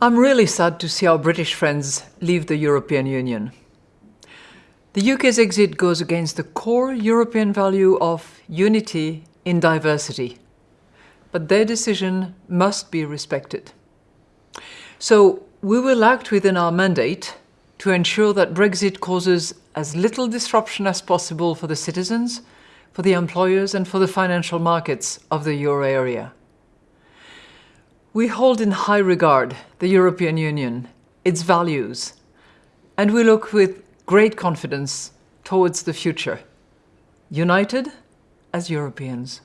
I'm really sad to see our British friends leave the European Union. The UK's exit goes against the core European value of unity in diversity, but their decision must be respected. So we will act within our mandate to ensure that Brexit causes as little disruption as possible for the citizens, for the employers and for the financial markets of the euro area. We hold in high regard the European Union, its values, and we look with great confidence towards the future, united as Europeans.